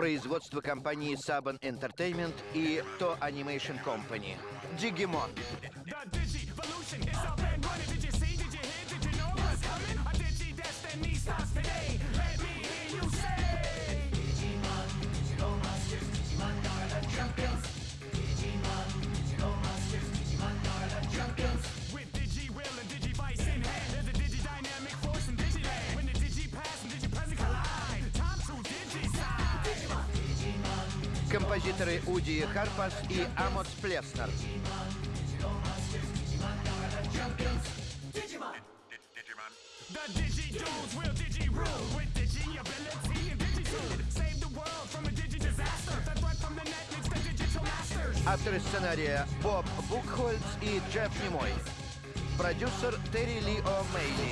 Производство компании Saban Entertainment и To Animation Company. Digimon. Композиторы Уди Харпас и Амос Плеснер. Digimon, digital monsters, Digimon are the champions. Digimon. The Digi Dudes will Digi rule with Digi ability and Digi Tool. Save the world from a Digi disaster. The threat from the net makes the digital masters. Авторы сценария Боб Букхольц и Джефф Немой. Продюсер Терри Ли О'Мейли.